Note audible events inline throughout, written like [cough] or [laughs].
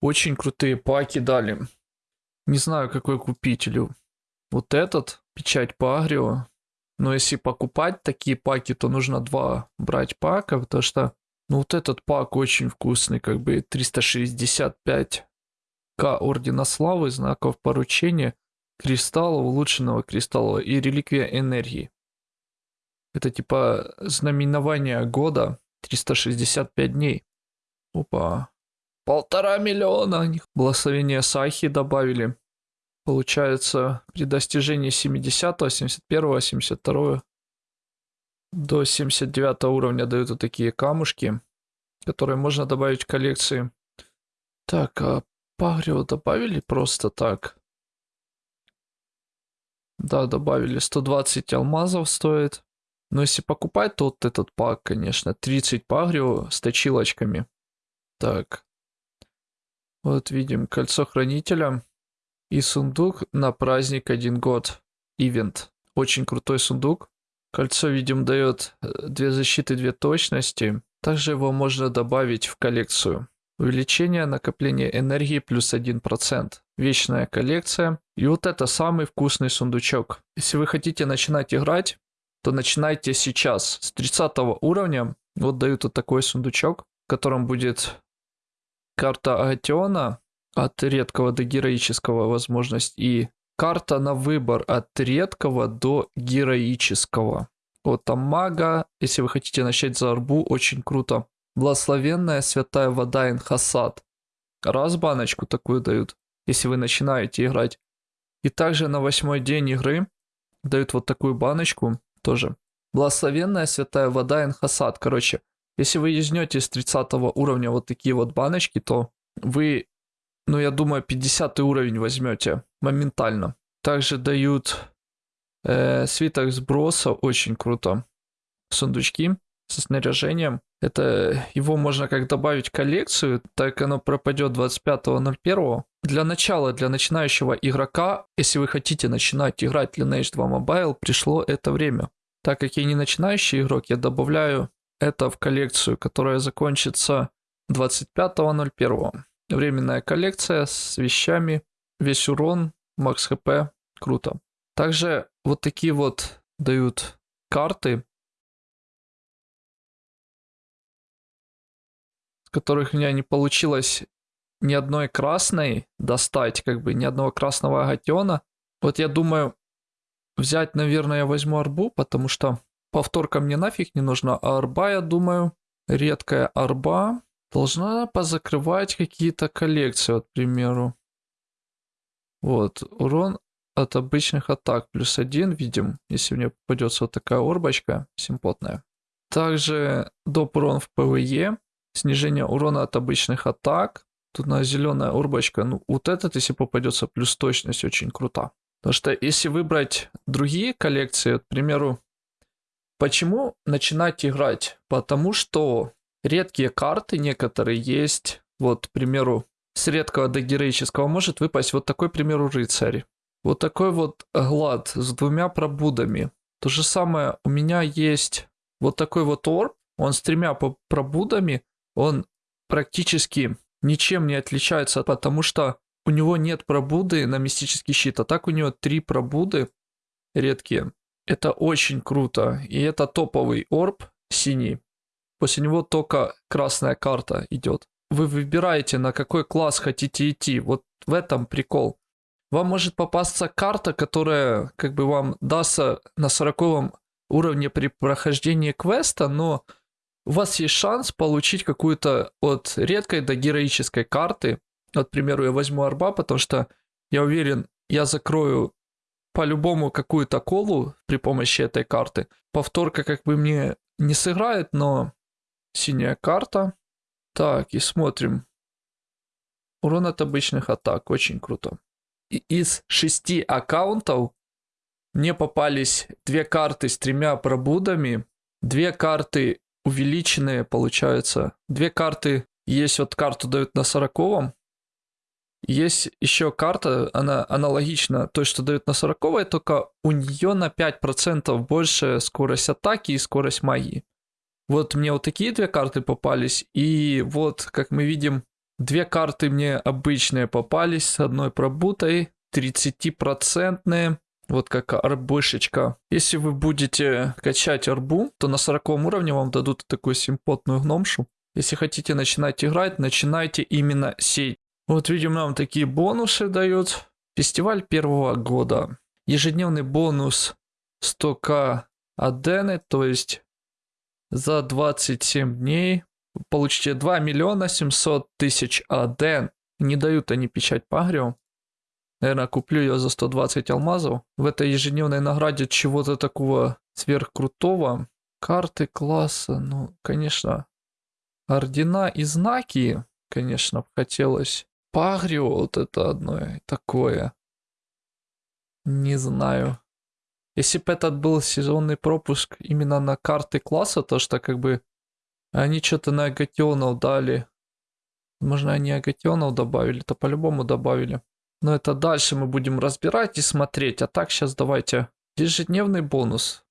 Очень крутые паки дали. Не знаю, какой купителю. Вот этот, печать по агрио. Но если покупать такие паки, то нужно два брать пака, потому что ну вот этот пак очень вкусный, как бы 365 К Ордена Славы, знаков поручения, кристалла, улучшенного кристалла и реликвия энергии. Это типа знаменование года 365 дней. Опа. Полтора миллиона. Благословение Сахи добавили. Получается, при достижении 70, 71, 72 до 79 уровня дают вот такие камушки, которые можно добавить в коллекции. Так, а Пагрио добавили просто так? Да, добавили. 120 алмазов стоит. Но если покупать, то вот этот пак, конечно. 30 пагрио с точилочками. Так. Вот видим кольцо хранителя. И сундук на праздник один год. Ивент. Очень крутой сундук. Кольцо, видим, дает э, две защиты, две точности. Также его можно добавить в коллекцию. Увеличение накопления энергии плюс 1%. Вечная коллекция. И вот это самый вкусный сундучок. Если вы хотите начинать играть, то начинайте сейчас. С 30 уровня вот дают вот такой сундучок, в котором будет карта Агатиона от редкого до героического возможность и карта на выбор от редкого до героического. Вот там мага, если вы хотите начать за арбу, очень круто. Благословенная святая вода Инхасад. Раз баночку такую дают, если вы начинаете играть. И также на восьмой день игры дают вот такую баночку тоже. Благословенная святая вода Инхасад. Короче, если вы юзнете с 30 уровня вот такие вот баночки, то вы, ну я думаю, 50 уровень возьмете моментально. Также дают э, свиток сброса, очень круто. Сундучки со снаряжением. Это его можно как добавить в коллекцию, так оно пропадет 25.01. Для начала, для начинающего игрока, если вы хотите начинать играть Lineage 2 Mobile, пришло это время. Так как я не начинающий игрок, я добавляю это в коллекцию, которая закончится 25.01. Временная коллекция с вещами, весь урон, макс хп, круто. Также вот такие вот дают карты, с которых у меня не получилось ни одной красной достать, как бы ни одного красного агатиона. Вот я думаю, взять, наверное, я возьму орбу, потому что повторка мне нафиг не нужна, а орба, я думаю, редкая орба должна позакрывать какие-то коллекции, вот, к примеру. Вот, урон от обычных атак плюс один, видим, если мне попадется вот такая орбочка симпотная. Также доп урон в PvE, снижение урона от обычных атак. Тут на зеленая орбочка, ну вот этот, если попадется, плюс точность очень крута. Потому что если выбрать другие коллекции, вот, к примеру, почему начинать играть? Потому что редкие карты некоторые есть, вот, к примеру, с редкого до героического может выпасть вот такой, к примеру, рыцарь. Вот такой вот глад с двумя пробудами. То же самое у меня есть вот такой вот орб, он с тремя пробудами, он практически ничем не отличается, потому что у него нет пробуды на мистический щит, а так у него три пробуды редкие. Это очень круто, и это топовый орб синий. После него только красная карта идет. Вы выбираете, на какой класс хотите идти. Вот в этом прикол. Вам может попасться карта, которая как бы вам дастся на 40 уровне при прохождении квеста, но у вас есть шанс получить какую-то от редкой до героической карты. Вот, к примеру, я возьму арба, потому что я уверен, я закрою по-любому какую-то колу при помощи этой карты. Повторка как бы мне не сыграет, но синяя карта. Так, и смотрим. Урон от обычных атак, очень круто из шести аккаунтов мне попались две карты с тремя пробудами, две карты увеличенные, получается. Две карты, есть вот карту дают на сороковом, есть еще карта, она аналогична той, что дают на 40 только у нее на 5% больше скорость атаки и скорость магии. Вот мне вот такие две карты попались, и вот, как мы видим, Две карты мне обычные попались с одной пробутой, 30-процентные. Вот как арбышечка. Если вы будете качать арбу, то на 40 уровне вам дадут такую симпотную гномшу. Если хотите начинать играть, начинайте именно сеть. Вот видим, нам такие бонусы дают. Фестиваль первого года. Ежедневный бонус 100к адены, то есть за 27 дней получите 2 миллиона 700 тысяч аден. Не дают они печать пагрио. Наверное, куплю ее за 120 алмазов. В этой ежедневной награде чего-то такого сверхкрутого. Карты класса, ну, конечно. Ордена и знаки, конечно, хотелось. Пагрио, вот это одно такое. Не знаю. Если бы этот был сезонный пропуск именно на карты класса, то что как бы они что-то на агатионов дали. Можно они агатионов добавили, то по-любому добавили. Но это дальше мы будем разбирать и смотреть. А так сейчас давайте ежедневный бонус.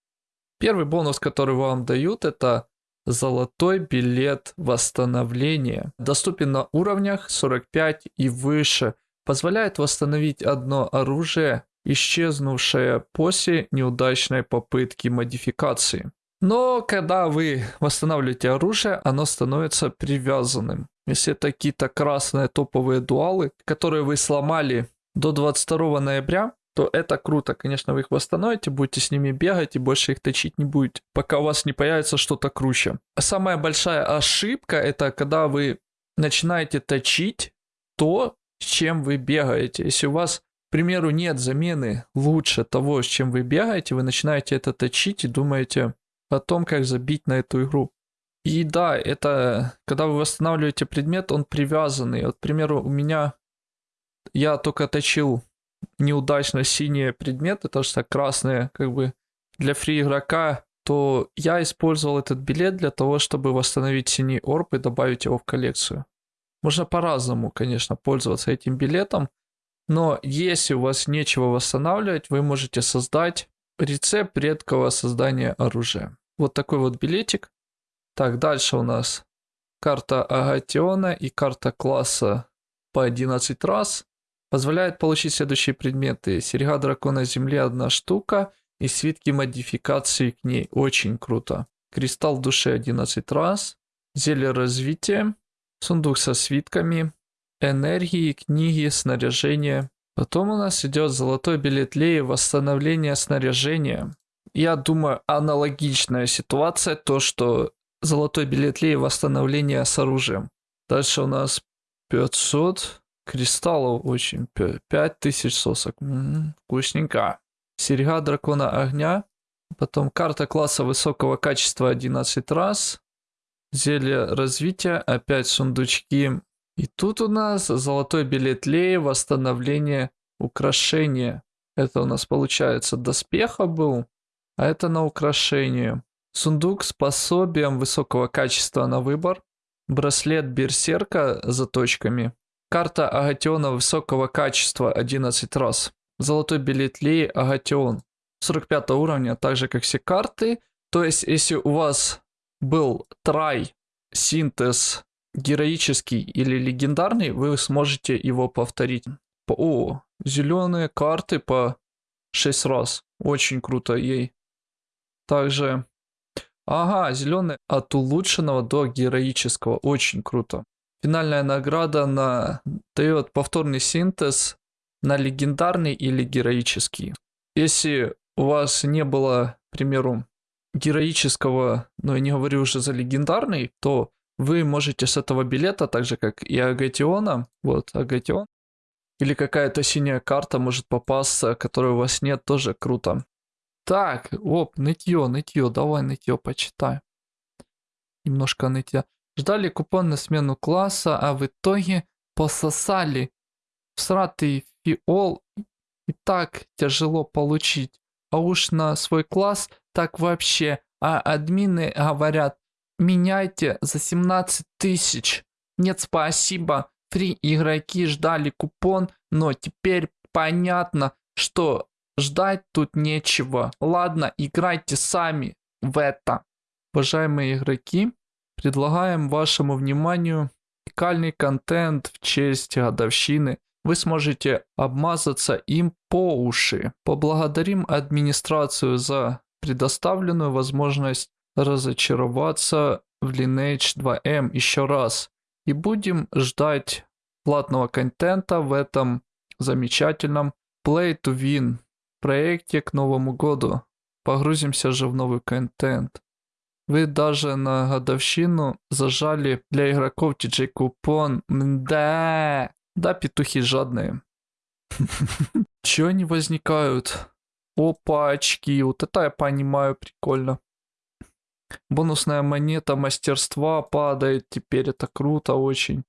Первый бонус, который вам дают, это золотой билет восстановления. Доступен на уровнях 45 и выше. Позволяет восстановить одно оружие, исчезнувшее после неудачной попытки модификации. Но когда вы восстанавливаете оружие, оно становится привязанным. Если это какие-то красные топовые дуалы, которые вы сломали до 22 ноября, то это круто. Конечно, вы их восстановите, будете с ними бегать и больше их точить не будете, пока у вас не появится что-то круче. Самая большая ошибка это когда вы начинаете точить то, с чем вы бегаете. Если у вас, к примеру, нет замены лучше того, с чем вы бегаете, вы начинаете это точить и думаете, о том, как забить на эту игру. И да, это когда вы восстанавливаете предмет, он привязанный. Вот, к примеру, у меня я только точил неудачно синие предметы, то что красные, как бы для фри игрока, то я использовал этот билет для того, чтобы восстановить синий орб и добавить его в коллекцию. Можно по-разному, конечно, пользоваться этим билетом, но если у вас нечего восстанавливать, вы можете создать Рецепт редкого создания оружия. Вот такой вот билетик. Так, дальше у нас карта Агатиона и карта класса по 11 раз. Позволяет получить следующие предметы. Серега дракона земли одна штука и свитки модификации к ней. Очень круто. Кристалл души 11 раз. Зелье развития. Сундук со свитками. Энергии, книги, снаряжение. Потом у нас идет золотой билет Леи восстановление снаряжения. Я думаю, аналогичная ситуация, то что золотой билет Леи восстановление с оружием. Дальше у нас 500 кристаллов, очень 5000 сосок. М-м, вкусненько. Серега дракона огня. Потом карта класса высокого качества 11 раз. Зелье развития, опять сундучки и тут у нас золотой билет Леи, восстановление украшения. Это у нас получается доспеха был, а это на украшение. Сундук с пособием высокого качества на выбор. Браслет берсерка заточками. Карта Агатиона высокого качества 11 раз. Золотой билет Леи Агатион. 45 уровня, так же как все карты. То есть, если у вас был трай, синтез героический или легендарный, вы сможете его повторить. О, зеленые карты по 6 раз. Очень круто ей. Также, ага, зеленый от улучшенного до героического. Очень круто. Финальная награда на дает повторный синтез на легендарный или героический. Если у вас не было, к примеру, героического, но я не говорю уже за легендарный, то вы можете с этого билета, так же как и Агатиона, вот Агатион, или какая-то синяя карта может попасться, которой у вас нет, тоже круто. Так, оп, нытье, нытье, давай нытье почитай. Немножко нытья. Ждали купон на смену класса, а в итоге пососали. Всратый фиол и так тяжело получить. А уж на свой класс так вообще. А админы говорят, Меняйте за 17 тысяч. Нет, спасибо. Фри игроки ждали купон, но теперь понятно, что ждать тут нечего. Ладно, играйте сами в это. Уважаемые игроки, предлагаем вашему вниманию уникальный контент в честь годовщины. Вы сможете обмазаться им по уши. Поблагодарим администрацию за предоставленную возможность разочароваться в Lineage 2M еще раз. И будем ждать платного контента в этом замечательном Play to Win проекте к Новому году. Погрузимся же в новый контент. Вы даже на годовщину зажали для игроков TJ купон. Да, да, петухи жадные. [laughs] Чё они возникают? Опа, очки. Вот это я понимаю, прикольно. Бонусная монета мастерства падает теперь. Это круто очень.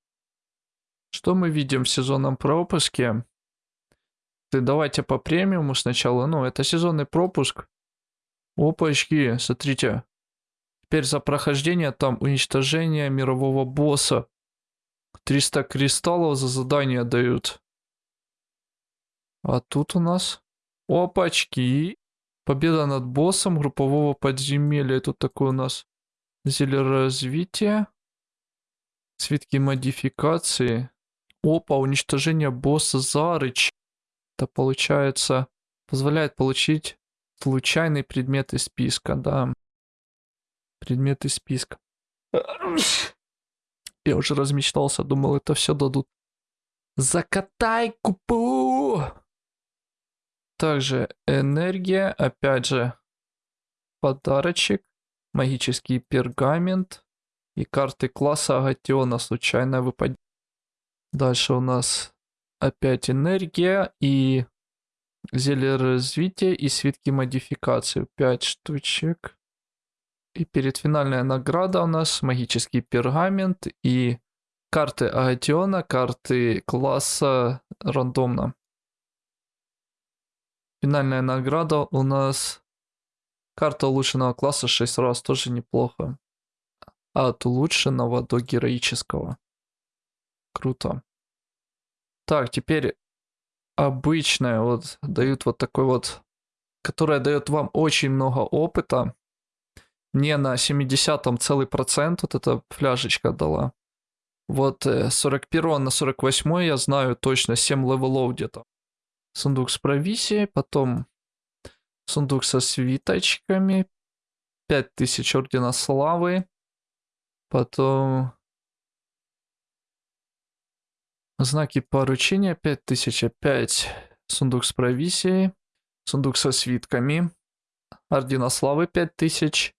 Что мы видим в сезонном пропуске? Ты давайте по премиуму сначала. Ну, это сезонный пропуск. Опачки, смотрите. Теперь за прохождение там уничтожение мирового босса. 300 кристаллов за задание дают. А тут у нас... Опачки. Победа над боссом группового подземелья. Тут такое у нас зелье развития. Свитки модификации. Опа, уничтожение босса Зарыч. Это получается, позволяет получить случайный предмет из списка, да. Предмет из списка. Я уже размечтался, думал, это все дадут. Закатай купу! Также энергия, опять же, подарочек, магический пергамент и карты класса Агатиона, случайное выпадение. Дальше у нас опять энергия и зелье развития и свитки модификации. 5 штучек. И перед финальная награда у нас магический пергамент и карты Агатиона, карты класса рандомно. Финальная награда у нас карта улучшенного класса 6 раз, тоже неплохо. От улучшенного до героического. Круто. Так, теперь обычная, вот дают вот такой вот, которая дает вам очень много опыта. Мне на 70-м целый процент вот эта фляжечка дала. Вот 41 э, на 48 я знаю точно 7 level ов где-то. Сундук с провизией, потом сундук со свиточками, 5000 ордена славы, потом Знаки поручения 5005. Сундук с провизией. Сундук со свитками. Ордена славы 5000.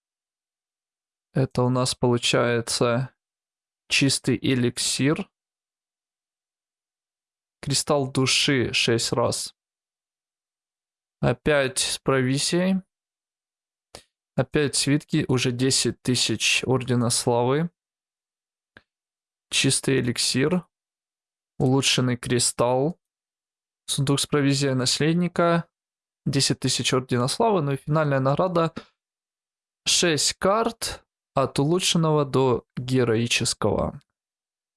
Это у нас получается чистый эликсир. Кристалл души 6 раз. Опять с провизией. Опять свитки, уже 10 тысяч Ордена Славы. Чистый эликсир улучшенный кристалл, сундук с провизией наследника, 10 тысяч ордена славы, ну и финальная награда 6 карт от улучшенного до героического.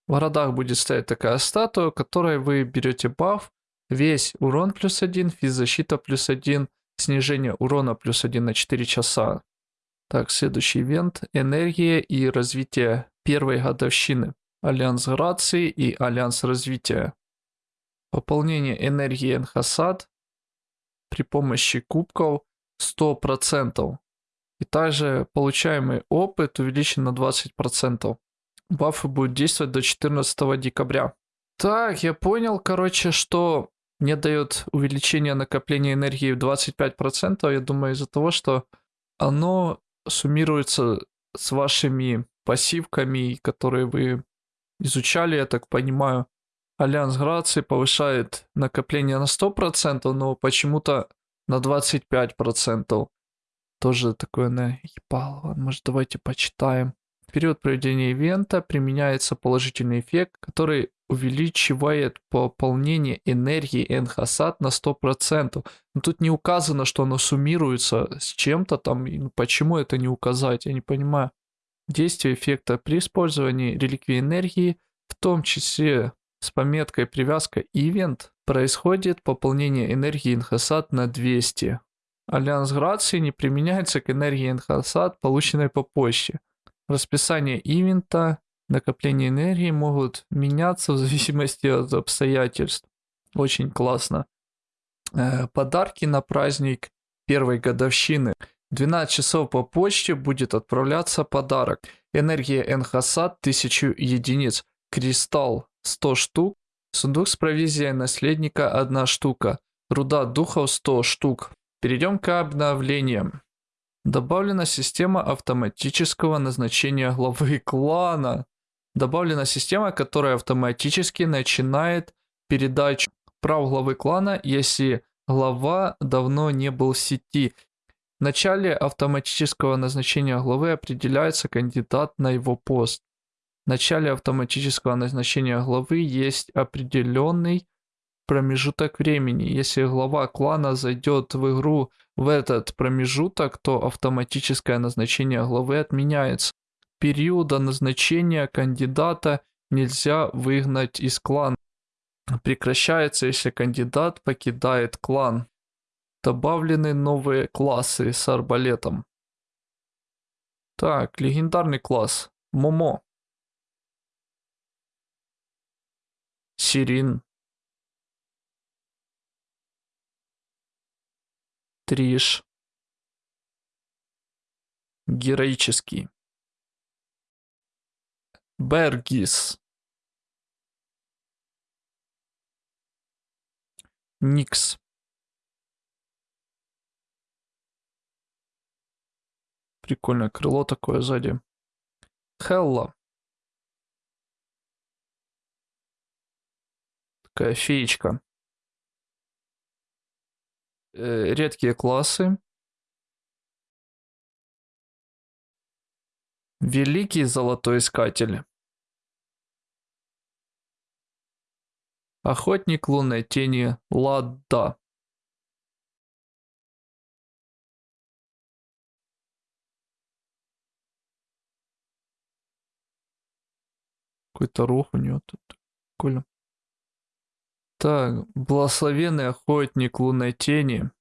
В городах будет стоять такая статуя, которой вы берете баф, весь урон плюс 1, физзащита плюс 1, снижение урона плюс 1 на 4 часа. Так, следующий ивент – энергия и развитие первой годовщины. Альянс Грации и Альянс Развития. Пополнение энергии Эйнхасад при помощи кубков 100%. И также получаемый опыт увеличен на 20%. Бафы будут действовать до 14 декабря. Так, я понял, короче, что мне дает увеличение накопления энергии в 25%. Я думаю, из-за того, что оно суммируется с вашими пассивками, которые вы изучали, я так понимаю. Альянс Грации повышает накопление на 100%, но почему-то на 25%. Тоже такое наебало. Может, давайте почитаем. В период проведения ивента применяется положительный эффект, который увеличивает пополнение энергии Энхасад на 100%. Но тут не указано, что оно суммируется с чем-то там. Почему это не указать, я не понимаю. Действие эффекта при использовании реликвии энергии, в том числе с пометкой привязка event, происходит пополнение энергии Инхасад на 200. Альянс Грации не применяется к энергии Эйнхасад, полученной по почте. Расписание ивента Накопление энергии могут меняться в зависимости от обстоятельств. Очень классно. Э, подарки на праздник первой годовщины. 12 часов по почте будет отправляться подарок. Энергия Эйнхасад 1000 единиц. Кристалл 100 штук. Сундук с провизией наследника 1 штука. Руда духов 100 штук. Перейдем к обновлениям. Добавлена система автоматического назначения главы [laughs] клана. Добавлена система, которая автоматически начинает передачу прав главы клана, если глава давно не был в сети. В начале автоматического назначения главы определяется кандидат на его пост. В начале автоматического назначения главы есть определенный промежуток времени. Если глава клана зайдет в игру в этот промежуток, то автоматическое назначение главы отменяется. Периода назначения кандидата нельзя выгнать из клана. Прекращается, если кандидат покидает клан. Добавлены новые классы с арбалетом. Так, легендарный класс. Момо. Сирин. Триш. Героический. Бергис. Никс. Прикольное крыло такое сзади. Хелла. Такая феечка. Э, редкие классы. Великий золотой искатель. Охотник лунной тени Ладда. Какой-то рог у него тут. Прикольно. Так, благословенный охотник лунной тени.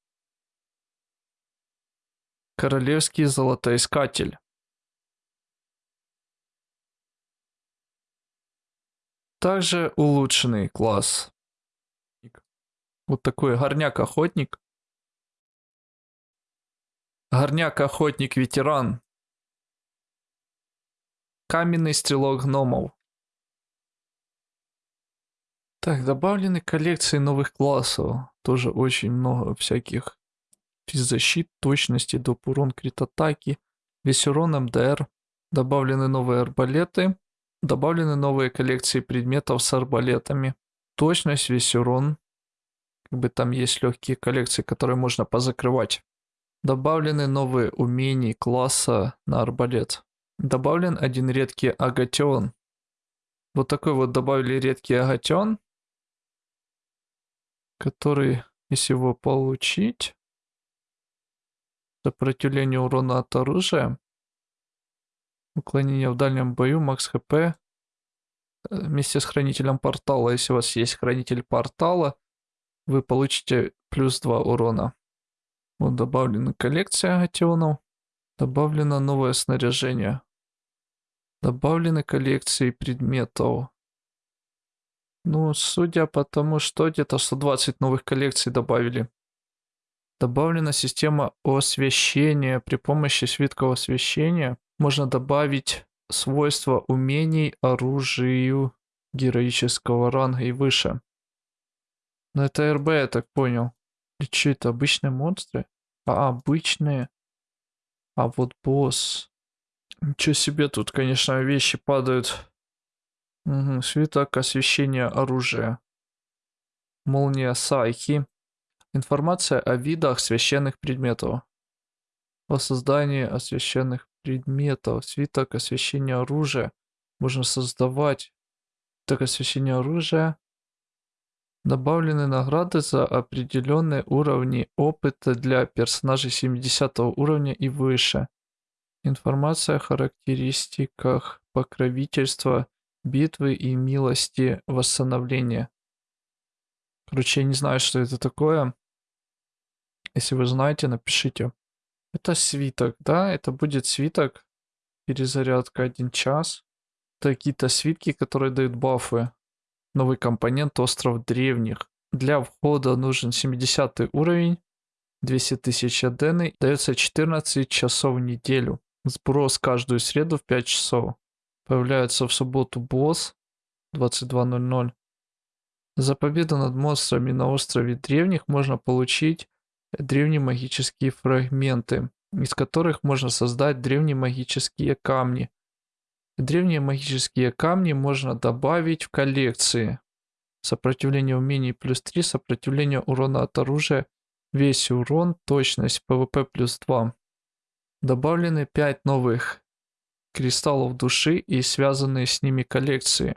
Королевский золотоискатель. Также улучшенный класс. Вот такой горняк-охотник. Горняк-охотник-ветеран. Каменный стрелок гномов. Так, добавлены коллекции новых классов. Тоже очень много всяких физзащит, точности, доп. урон, крит атаки. Весь урон МДР. Добавлены новые арбалеты. Добавлены новые коллекции предметов с арбалетами. Точность, весь урон. Как бы там есть легкие коллекции, которые можно позакрывать. Добавлены новые умения класса на арбалет. Добавлен один редкий агатион. Вот такой вот добавили редкий агатион, который, если его получить, сопротивление урона от оружия, Уклонение в дальнем бою, макс хп. Э, вместе с хранителем портала, если у вас есть хранитель портала, вы получите плюс 2 урона. Вот добавлена коллекция агатионов. Добавлено новое снаряжение. Добавлены коллекции предметов. Ну, судя по тому, что где-то 120 новых коллекций добавили. Добавлена система освещения при помощи свитков освещения можно добавить свойства умений оружию героического ранга и выше. Но это РБ, я так понял. Или что это, обычные монстры? А, обычные. А вот босс. Ничего себе, тут, конечно, вещи падают. Угу, свиток освещения оружия. Молния Сайхи. Информация о видах священных предметов. О создании освященных предметов. Свиток освещения оружия. Можно создавать. Так освещение оружия. Добавлены награды за определенные уровни опыта для персонажей 70 уровня и выше. Информация о характеристиках покровительства, битвы и милости восстановления. Короче, я не знаю, что это такое. Если вы знаете, напишите. Это свиток, да? Это будет свиток. Перезарядка один час. какие-то свитки, которые дают бафы. Новый компонент Остров Древних. Для входа нужен 70 уровень, 200 тысяч адены, дается 14 часов в неделю. Сброс каждую среду в 5 часов. Появляется в субботу босс 22.00. За победу над монстрами на острове древних можно получить древние магические фрагменты, из которых можно создать древние магические камни. Древние магические камни можно добавить в коллекции. Сопротивление умений плюс 3, сопротивление урона от оружия, весь урон, точность, PvP плюс 2. Добавлены 5 новых кристаллов души и связанные с ними коллекции.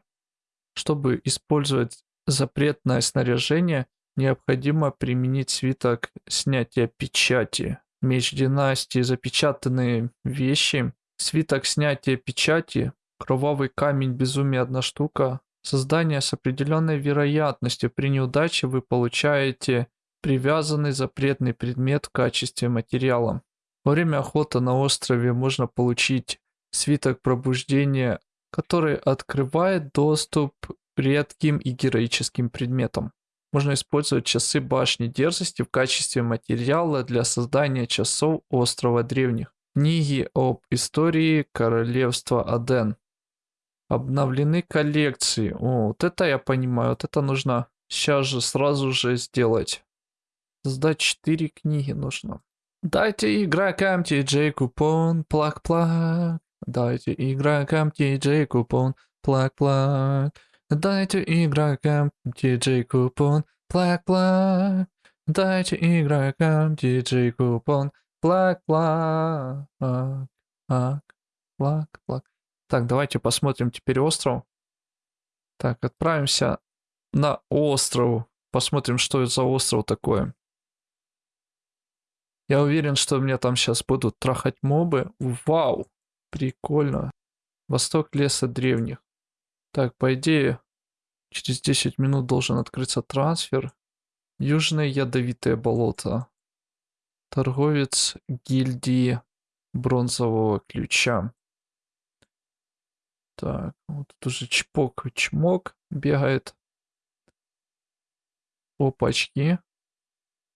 Чтобы использовать запретное снаряжение, необходимо применить свиток снятия печати. Меч династии, запечатанные вещи, свиток снятия печати, кровавый камень безумия одна штука. Создание с определенной вероятностью при неудаче вы получаете привязанный запретный предмет в качестве материала. Во время охоты на острове можно получить свиток пробуждения, который открывает доступ к редким и героическим предметам. Можно использовать часы башни дерзости в качестве материала для создания часов острова древних. Книги об истории королевства Аден. Обновлены коллекции. О, вот это я понимаю, вот это нужно сейчас же, сразу же сделать. Сдать 4 книги нужно. Дайте игрокам TJ купон, плак-плак. Дайте игрокам TJ купон, плак-плак. Дайте игрокам TJ купон, плак-плак. Дайте игрокам TJ купон, плак-плак. Плак-плак. Так, давайте посмотрим теперь остров. Так, отправимся на остров. Посмотрим, что это за остров такое. Я уверен, что меня там сейчас будут трахать мобы. Вау, прикольно. Восток леса древних. Так, по идее, через 10 минут должен открыться трансфер. Южное ядовитое болото. Торговец гильдии бронзового ключа. Так, вот тут уже чпок-чмок бегает. Опачки.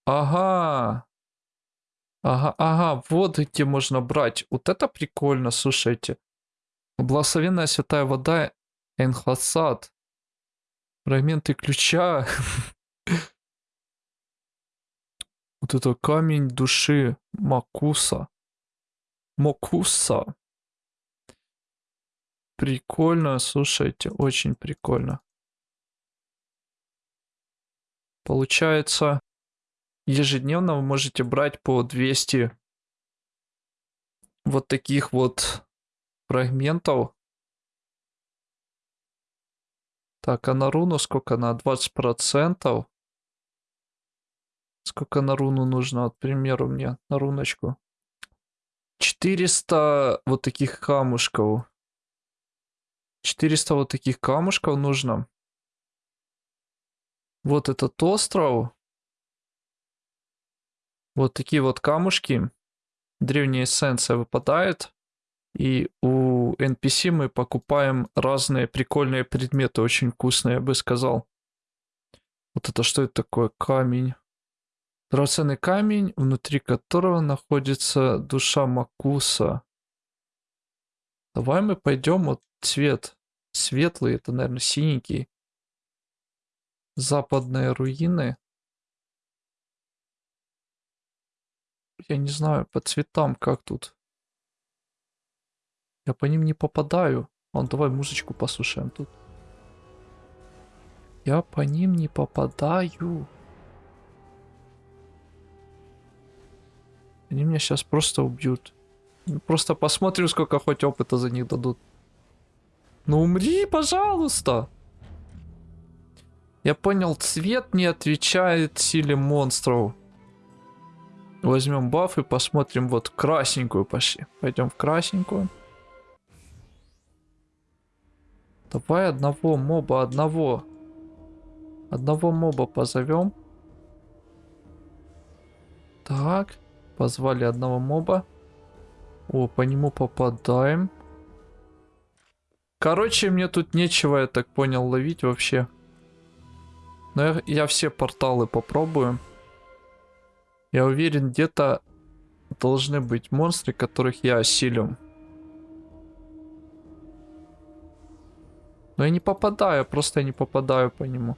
Ага, Ага, ага, вот где можно брать. Вот это прикольно, слушайте. Благословенная святая вода Энхасад. Фрагменты ключа. [laughs] Вот это камень души Макуса. Мокуса. Прикольно, слушайте, очень прикольно. Получается, ежедневно вы можете брать по 200 вот таких вот фрагментов. Так, а на руну сколько на 20%? Сколько на руну нужно, вот, к примеру, мне на руночку? 400 вот таких камушков. 400 вот таких камушков нужно. Вот этот остров. Вот такие вот камушки. Древняя эссенция выпадает. И у NPC мы покупаем разные прикольные предметы, очень вкусные, я бы сказал. Вот это что это такое? Камень. Драгоценный камень, внутри которого находится душа Макуса. Давай мы пойдем вот цвет светлый, это, наверное, синенький. Западные руины. Я не знаю, по цветам как тут. Я по ним не попадаю. Он, давай музычку послушаем тут. Я по ним не попадаю. Они меня сейчас просто убьют. Ну, просто посмотрим, сколько хоть опыта за них дадут. Ну умри, пожалуйста. Я понял, цвет не отвечает силе монстров. Возьмем баф и посмотрим вот красненькую пошли. Пойдем в красненькую. Давай одного моба, одного. Одного моба позовем. Так, позвали одного моба. О, по нему попадаем. Короче, мне тут нечего, я так понял, ловить вообще. Но я, я все порталы попробую. Я уверен, где-то должны быть монстры, которых я осилю. Но я не попадаю, просто я не попадаю по нему.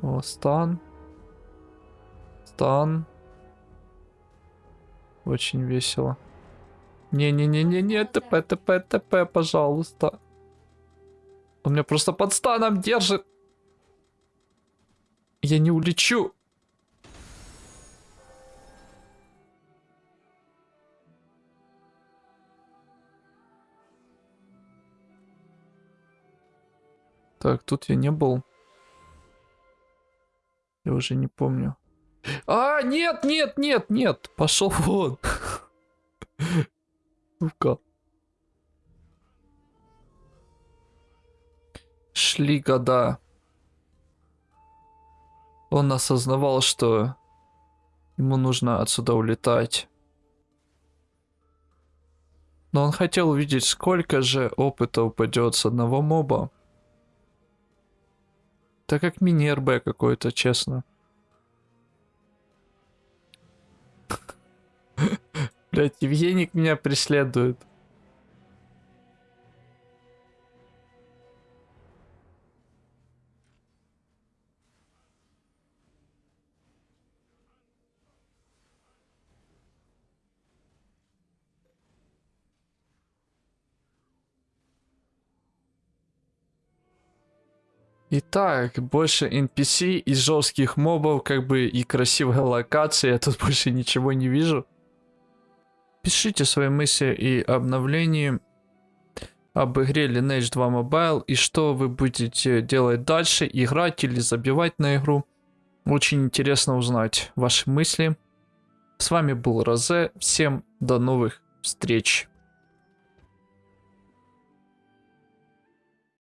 О, стан. Стан. Очень весело. Не-не-не-не-не, ТП, ТП, ТП, пожалуйста. Он меня просто под станом держит. Я не улечу. Так, тут я не был. Я уже не помню. А, нет, нет, нет, нет. Пошел вон. [laughs] Сука. Шли года. Он осознавал, что ему нужно отсюда улетать. Но он хотел увидеть, сколько же опыта упадет с одного моба. Так как мини-РБ какой-то, честно. [laughs] Блять, Евгеник меня преследует. Итак, больше NPC и жестких мобов, как бы и красивая локация, я тут [laughs] больше ничего не вижу. Пишите свои мысли и обновления об игре Lineage 2 Mobile и что вы будете делать дальше, играть или забивать на игру. Очень интересно узнать ваши мысли. С вами был Розе, всем до новых встреч.